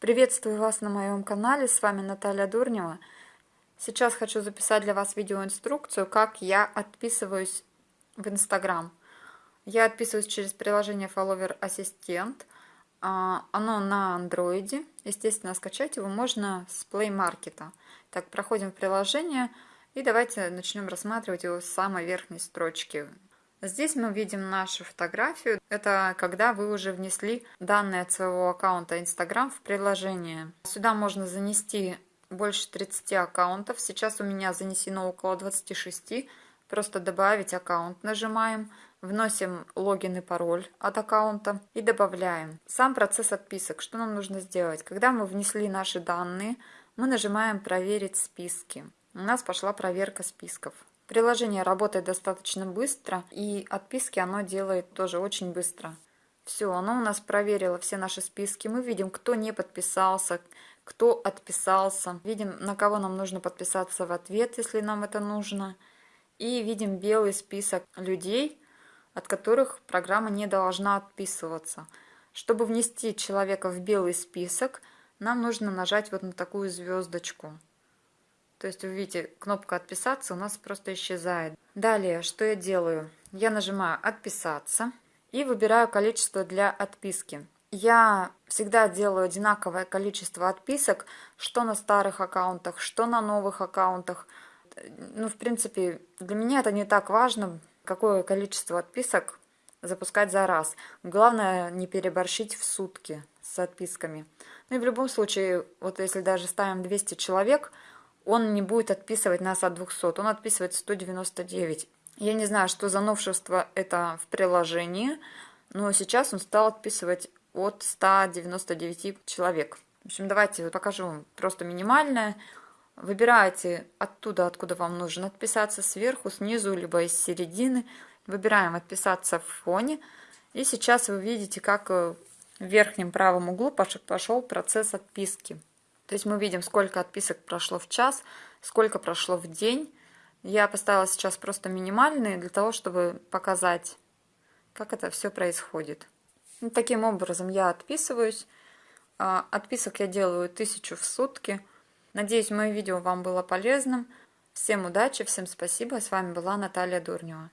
Приветствую вас на моем канале, с вами Наталья Дурнева. Сейчас хочу записать для вас видеоинструкцию, как я отписываюсь в Инстаграм. Я отписываюсь через приложение Follower Assistant. А, оно на андроиде. Естественно, скачать его можно с Play Market. Так, проходим в приложение и давайте начнем рассматривать его с самой верхней строчки. Здесь мы видим нашу фотографию. Это когда вы уже внесли данные от своего аккаунта Instagram в приложение. Сюда можно занести больше 30 аккаунтов. Сейчас у меня занесено около 26. Просто добавить аккаунт нажимаем. Вносим логин и пароль от аккаунта и добавляем. Сам процесс отписок. Что нам нужно сделать? Когда мы внесли наши данные, мы нажимаем «Проверить списки». У нас пошла проверка списков. Приложение работает достаточно быстро, и отписки оно делает тоже очень быстро. Все, оно у нас проверило все наши списки. Мы видим, кто не подписался, кто отписался. Видим, на кого нам нужно подписаться в ответ, если нам это нужно. И видим белый список людей, от которых программа не должна отписываться. Чтобы внести человека в белый список, нам нужно нажать вот на такую звездочку. То есть, вы видите, кнопка «Отписаться» у нас просто исчезает. Далее, что я делаю? Я нажимаю «Отписаться» и выбираю количество для отписки. Я всегда делаю одинаковое количество отписок, что на старых аккаунтах, что на новых аккаунтах. Ну, в принципе, для меня это не так важно, какое количество отписок запускать за раз. Главное не переборщить в сутки с отписками. Ну и в любом случае, вот если даже ставим 200 человек, он не будет отписывать нас от 200, он отписывает 199. Я не знаю, что за новшество это в приложении, но сейчас он стал отписывать от 199 человек. В общем, давайте покажу вам просто минимальное. Выбираете оттуда, откуда вам нужно отписаться, сверху, снизу, либо из середины. Выбираем «Отписаться в фоне». И сейчас вы видите, как э, в верхнем правом углу пошел процесс отписки. То есть мы видим, сколько отписок прошло в час, сколько прошло в день. Я поставила сейчас просто минимальные для того, чтобы показать, как это все происходит. И таким образом я отписываюсь. А, отписок я делаю тысячу в сутки. Надеюсь, мое видео вам было полезным. Всем удачи, всем спасибо. С вами была Наталья Дурнева.